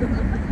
Ha ha ha.